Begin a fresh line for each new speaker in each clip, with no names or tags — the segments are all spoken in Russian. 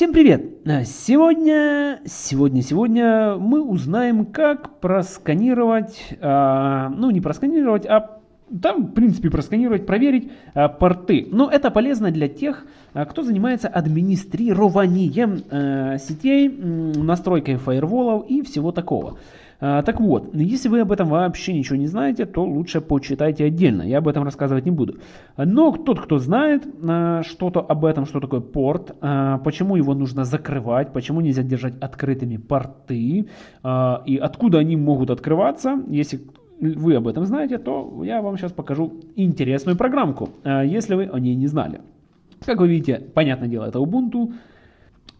Всем привет! А, сегодня, сегодня, сегодня мы узнаем, как просканировать, а, ну не просканировать, а там, в принципе, просканировать, проверить а, порты. Но это полезно для тех, а, кто занимается администрированием а, сетей, настройкой фаерволов и всего такого. А, так вот, если вы об этом вообще ничего не знаете, то лучше почитайте отдельно, я об этом рассказывать не буду. Но тот, кто знает а, что-то об этом, что такое порт, а, почему его нужно закрывать, почему нельзя держать открытыми порты и откуда они могут открываться, если вы об этом знаете, то я вам сейчас покажу интересную программку, если вы о ней не знали. Как вы видите, понятное дело, это Ubuntu.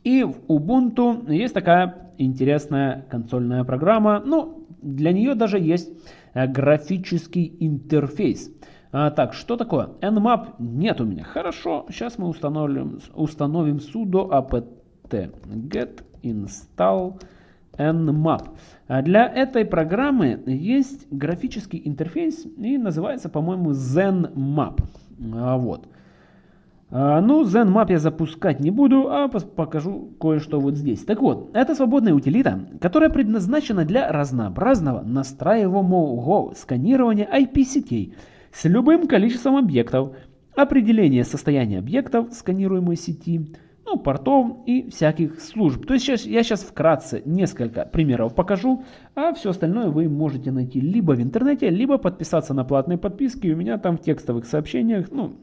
И в Ubuntu есть такая интересная консольная программа. Ну, для нее даже есть э, графический интерфейс. А, так, что такое? Nmap нет у меня. Хорошо, сейчас мы установим, установим sudo apt get install nmap. А для этой программы есть графический интерфейс и называется, по-моему, ZenMap. А, вот. А, ну, ZenMap я запускать не буду, а покажу кое-что вот здесь. Так вот, это свободная утилита, которая предназначена для разнообразного настраиваемого сканирования IP-сетей с любым количеством объектов, определения состояния объектов сканируемой сети, ну, портов и всяких служб. То есть сейчас, я сейчас вкратце несколько примеров покажу, а все остальное вы можете найти либо в интернете, либо подписаться на платные подписки. У меня там в текстовых сообщениях, ну,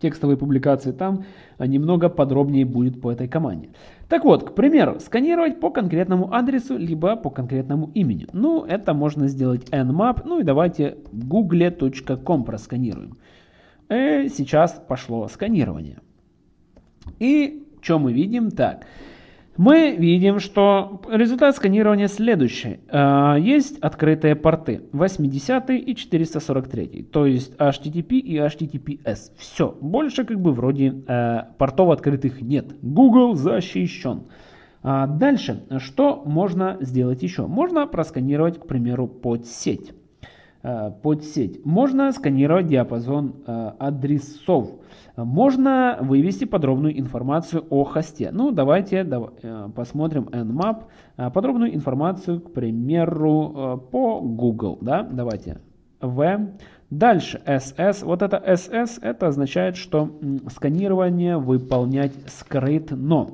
текстовой публикации, там немного подробнее будет по этой команде. Так вот, к примеру, сканировать по конкретному адресу, либо по конкретному имени. Ну, это можно сделать nmap, ну и давайте google.com просканируем. И э, сейчас пошло сканирование. И что мы видим? Так, мы видим, что результат сканирования следующий. А, есть открытые порты 80 и 443, то есть HTTP и HTTPS. Все, больше как бы вроде э, портов открытых нет. Google защищен. А дальше, что можно сделать еще? Можно просканировать, к примеру, под сеть. Э, под сеть. Можно сканировать диапазон э, адресов. Можно вывести подробную информацию о хосте. Ну, давайте э, посмотрим nmap. Э, подробную информацию, к примеру, э, по Google. Да? Давайте v. Дальше ss. Вот это ss, это означает, что сканирование выполнять скрытно.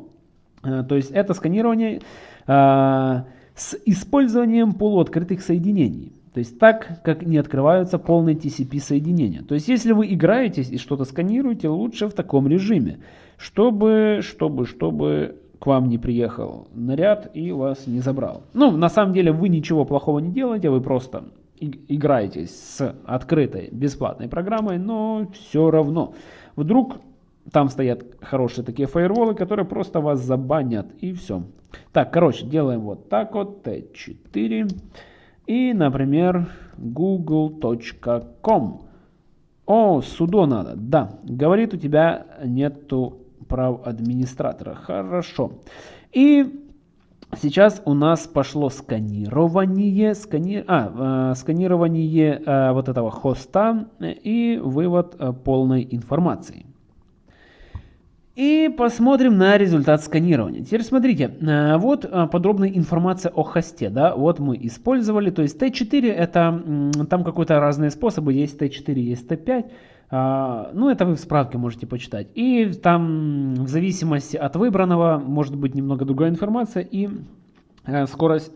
То есть это сканирование с использованием полуоткрытых соединений. То есть так, как не открываются полные TCP соединения. То есть если вы играетесь и что-то сканируете, лучше в таком режиме, чтобы, чтобы, чтобы к вам не приехал наряд и вас не забрал. Ну, на самом деле вы ничего плохого не делаете, вы просто играетесь с открытой бесплатной программой, но все равно. Вдруг там стоят хорошие такие фаерволы, которые просто вас забанят и все. Так, короче, делаем вот так вот, T4. И, например, google.com. О, судо надо. Да, говорит, у тебя нету прав администратора. Хорошо. И сейчас у нас пошло сканирование, скани... а, э, сканирование э, вот этого хоста и вывод э, полной информации. И посмотрим на результат сканирования. Теперь смотрите, э, вот э, подробная информация о хосте. Да? Вот мы использовали, то есть T4 это, там какие-то разные способы, есть T4, есть T5. А, ну, это вы в справке можете почитать. И там в зависимости от выбранного может быть немного другая информация и э, скорость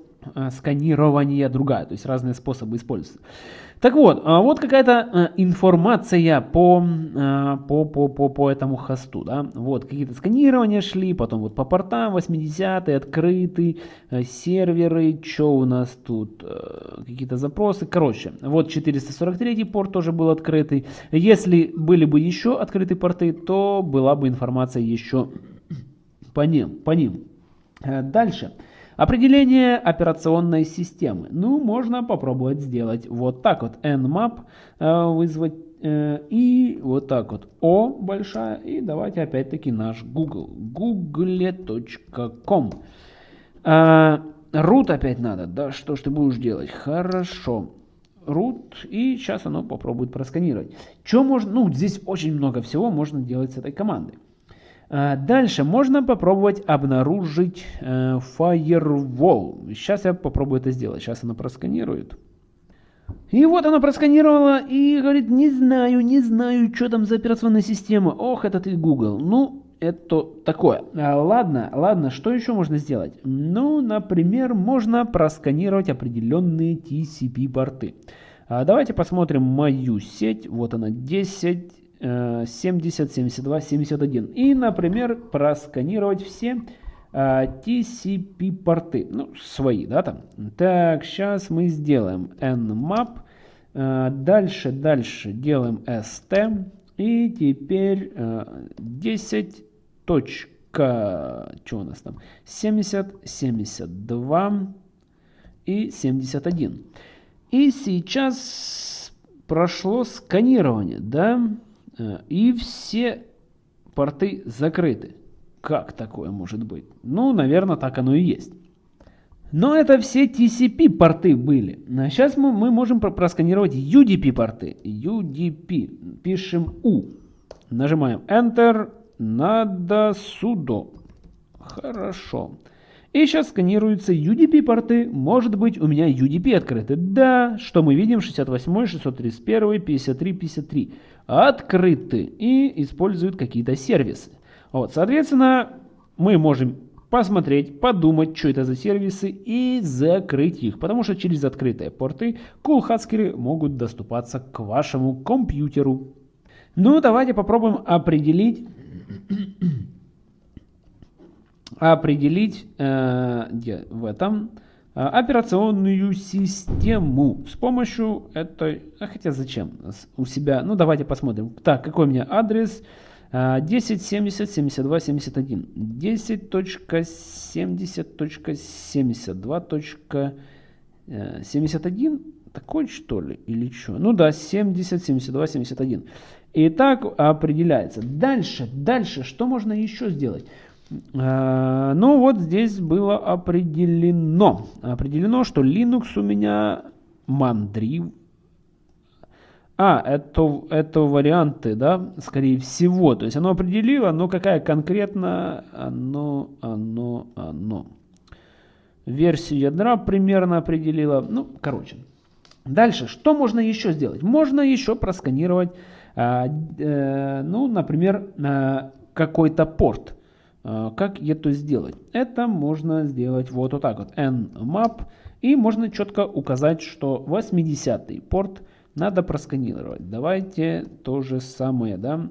сканирования другая, то есть разные способы используются. Так вот, а вот какая-то э, информация по, э, по, по, по, по этому хосту. Да? Вот какие-то сканирования шли, потом вот по портам 80 открытый, э, серверы, что у нас тут, какие-то запросы. Короче, вот 443 порт тоже был открытый. Если были бы еще открытые порты, то была бы информация еще по ним. По ним. Дальше. Определение операционной системы. Ну, можно попробовать сделать вот так вот. nmap э, вызвать э, и вот так вот O большая. И давайте опять-таки наш Google. google.com э, Root опять надо. Да что ж ты будешь делать? Хорошо root, и сейчас оно попробует просканировать. Что можно, ну, здесь очень много всего можно делать с этой командой. А, дальше можно попробовать обнаружить э, Firewall. Сейчас я попробую это сделать. Сейчас она просканирует. И вот она просканировала и говорит, не знаю, не знаю, что там за операционная система. Ох, это ты Google. Ну, это такое. А, ладно, ладно, что еще можно сделать? Ну, например, можно просканировать определенные TCP-порты. А, давайте посмотрим мою сеть. Вот она, 10, 70, 72, 71. И, например, просканировать все а, TCP-порты. Ну, свои, да, там. Так, сейчас мы сделаем nmap. А, дальше, дальше делаем st. И теперь 10 точка, что у нас там, 70, 72 и 71. И сейчас прошло сканирование, да, э, и все порты закрыты. Как такое может быть? Ну, наверное, так оно и есть. Но это все TCP порты были. А сейчас мы, мы можем просканировать UDP порты. UDP. Пишем U. Нажимаем Enter. Надо судо. Хорошо. И сейчас сканируются UDP-порты. Может быть, у меня UDP открыты. Да, что мы видим? 68, 631, 53, 53. Открыты и используют какие-то сервисы. Вот, соответственно, мы можем посмотреть, подумать, что это за сервисы и закрыть их. Потому что через открытые порты кулхацкеры могут доступаться к вашему компьютеру. Ну, давайте попробуем определить определить э, в этом э, операционную систему с помощью этой, а хотя зачем у себя, ну давайте посмотрим. Так, какой у меня адрес? 10.70.72.71 10.70.72.71 такой что ли или что? Ну да, 70, 72, 71. И так определяется. Дальше, дальше, что можно еще сделать? А, ну вот здесь было определено. Определено, что Linux у меня Mandriv. А, это, это варианты, да, скорее всего. То есть оно определило, но какая конкретно оно, оно, оно. Версию ядра примерно определила. Ну, короче. Дальше, что можно еще сделать? Можно еще просканировать а, э, ну, например, какой-то порт. А, как это сделать? Это можно сделать вот, вот так вот. nmap. И можно четко указать, что 80 порт надо просканировать. Давайте то же самое. Да?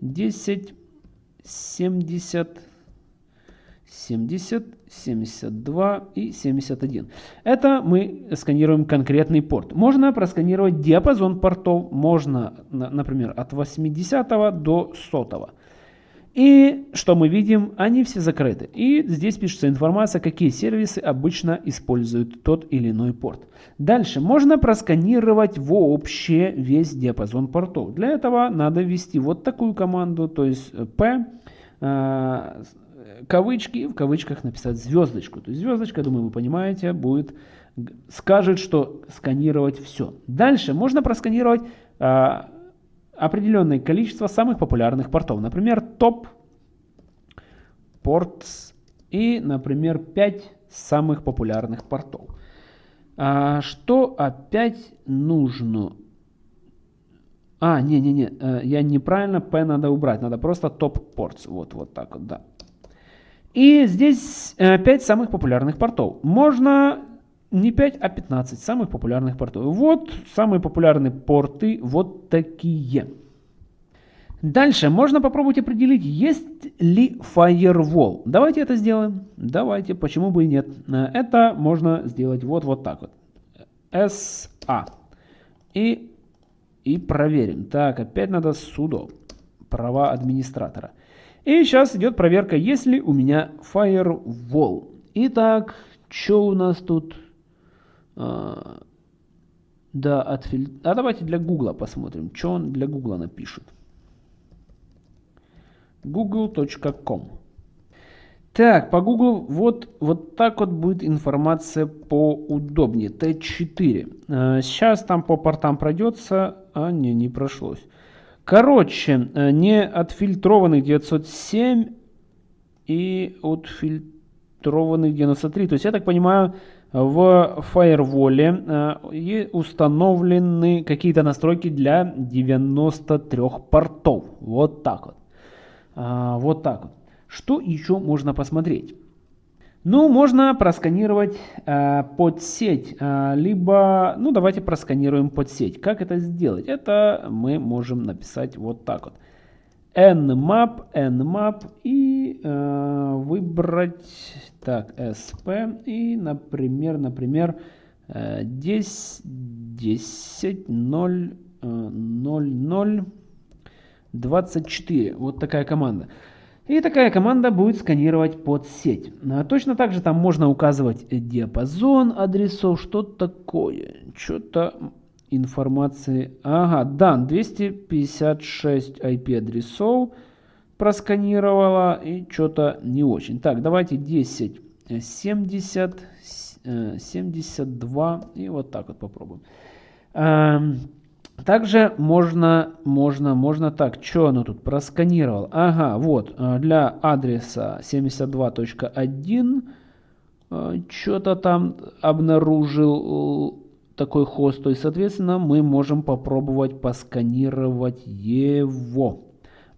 10, 70, 70, 72 и 71. Это мы сканируем конкретный порт. Можно просканировать диапазон портов, можно, например, от 80 до 100. И что мы видим? Они все закрыты. И здесь пишется информация, какие сервисы обычно используют тот или иной порт. Дальше можно просканировать вообще весь диапазон портов. Для этого надо ввести вот такую команду, то есть p э, кавычки, в кавычках написать звездочку. То есть звездочка, думаю, вы понимаете, будет, скажет, что сканировать все. Дальше можно просканировать а, определенное количество самых популярных портов. Например, топ портс и, например, 5 самых популярных портов. А, что опять нужно? А, не-не-не, э, я неправильно, P надо убрать, надо просто топ портс. Вот, вот так вот, да. И здесь 5 э, самых популярных портов. Можно не 5, а 15 самых популярных портов. Вот самые популярные порты вот такие. Дальше можно попробовать определить, есть ли firewall. Давайте это сделаем. Давайте, почему бы и нет. Это можно сделать вот, вот так вот. SA. И, и проверим. Так, опять надо sudo. Права администратора. И сейчас идет проверка, есть ли у меня firewall. Итак, что у нас тут? А, да, отфиль... А давайте для Гугла посмотрим, что он для Гугла напишет. google.com Так, по Google вот, вот так вот будет информация поудобнее. Т4. А, сейчас там по портам пройдется. А, не, не прошлось. Короче, э, не отфильтрованных 907 и отфильтрованных 93. То есть, я так понимаю, в фаерволе э, установлены какие-то настройки для 93 портов. Вот так вот. А, вот так вот. Что еще можно посмотреть? Ну, можно просканировать э, под сеть, э, либо, ну, давайте просканируем под сеть. Как это сделать? Это мы можем написать вот так вот. Nmap, nmap и э, выбрать, так, sp и, например, например, 10, 10, 0, 0, 0, 24. Вот такая команда. И такая команда будет сканировать под сеть. А точно так же там можно указывать диапазон адресов, что такое. Что-то информации. Ага, да, 256 IP адресов просканировала и что-то не очень. Так, давайте 10, 70, 72 и вот так вот попробуем. Эм, также можно, можно, можно так, что оно тут просканировал? Ага, вот, э, для адреса 72.1 э, что-то там обнаружил такой хост, то есть, соответственно, мы можем попробовать посканировать его.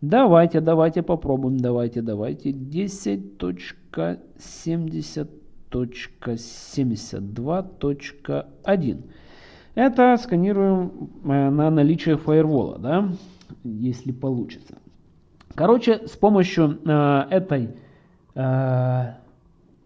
Давайте, давайте попробуем, давайте, давайте. 10.70.72.1. Это сканируем э, на наличие фаервола, да, если получится. Короче, с помощью э, этой, э,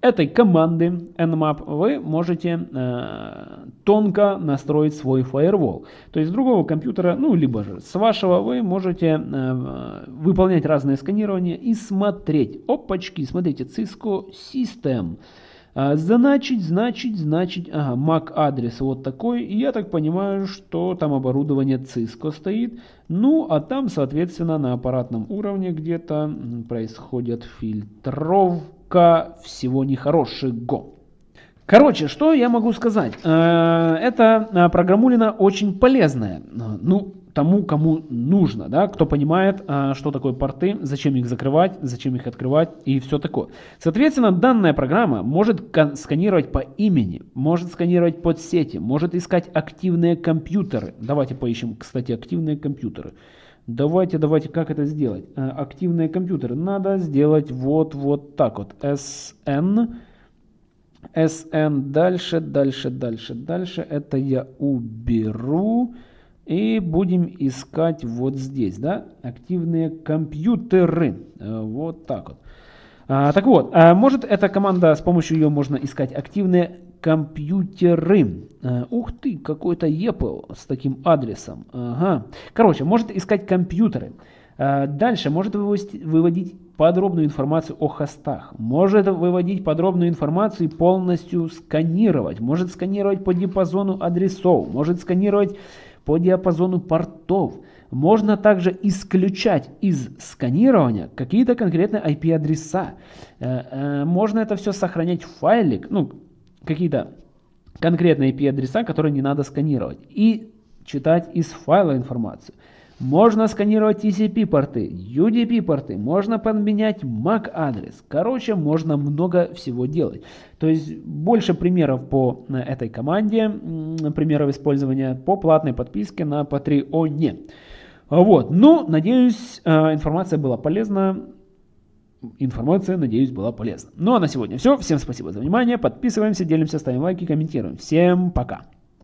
этой команды nmap вы можете э, тонко настроить свой фаервол. То есть с другого компьютера, ну, либо же с вашего, вы можете э, выполнять разные сканирования и смотреть. Опачки, смотрите, Cisco System. А, значит, значит, значит, ага, MAC адрес вот такой. И я так понимаю, что там оборудование Cisco стоит. Ну, а там, соответственно, на аппаратном уровне где-то происходит фильтровка всего нехорошего. Короче, что я могу сказать? Э, эта э, программулина очень полезная. Ну, тому, кому нужно, да, кто понимает, что такое порты, зачем их закрывать, зачем их открывать и все такое. Соответственно, данная программа может сканировать по имени, может сканировать под сети, может искать активные компьютеры. Давайте поищем, кстати, активные компьютеры. Давайте, давайте, как это сделать? А, активные компьютеры надо сделать вот, вот так вот. SN, SN, дальше, дальше, дальше, дальше. Это я уберу. И будем искать вот здесь, да, активные компьютеры. Э, вот так вот. А, так вот, а может эта команда, с помощью ее можно искать активные компьютеры. А, ух ты, какой-то Apple с таким адресом. Ага. Короче, может искать компьютеры. А, дальше может выводить, подробную информацию о хостах. Может выводить подробную информацию и полностью сканировать. Может сканировать по диапазону адресов. Может сканировать по диапазону портов. Можно также исключать из сканирования какие-то конкретные IP-адреса. Э, э, можно это все сохранять в файлик, ну, какие-то конкретные IP-адреса, которые не надо сканировать. И читать из файла информацию. Можно сканировать TCP-порты, UDP-порты, можно поменять MAC-адрес. Короче, можно много всего делать. То есть больше примеров по э, этой команде, примеров использования по платной подписке на Patreon. Вот, ну, надеюсь, э, информация была полезна. Информация, надеюсь, была полезна. Ну а на сегодня все. Всем спасибо за внимание. Подписываемся, делимся, ставим лайки, комментируем. Всем пока.